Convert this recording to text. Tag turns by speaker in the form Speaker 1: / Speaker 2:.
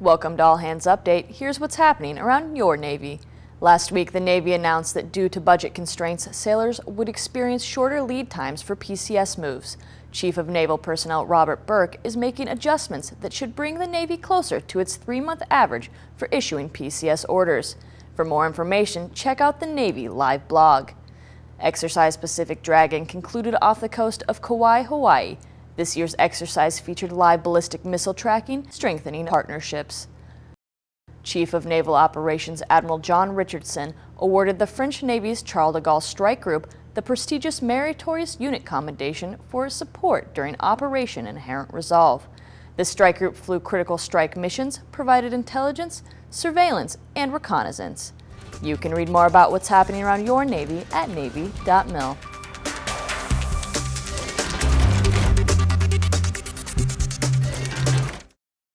Speaker 1: Welcome to All Hands Update. Here's what's happening around your Navy. Last week, the Navy announced that due to budget constraints, sailors would experience shorter lead times for PCS moves. Chief of Naval Personnel Robert Burke is making adjustments that should bring the Navy closer to its three-month average for issuing PCS orders. For more information, check out the Navy Live blog. Exercise Pacific Dragon concluded off the coast of Kauai, Hawaii. This year's exercise featured live ballistic missile tracking, strengthening partnerships. Chief of Naval Operations Admiral John Richardson awarded the French Navy's Charles de Gaulle Strike Group the prestigious Meritorious Unit Commendation for his support during Operation Inherent Resolve. The strike group flew critical strike missions, provided intelligence, surveillance, and reconnaissance. You can read more about what's happening around your Navy at Navy.mil.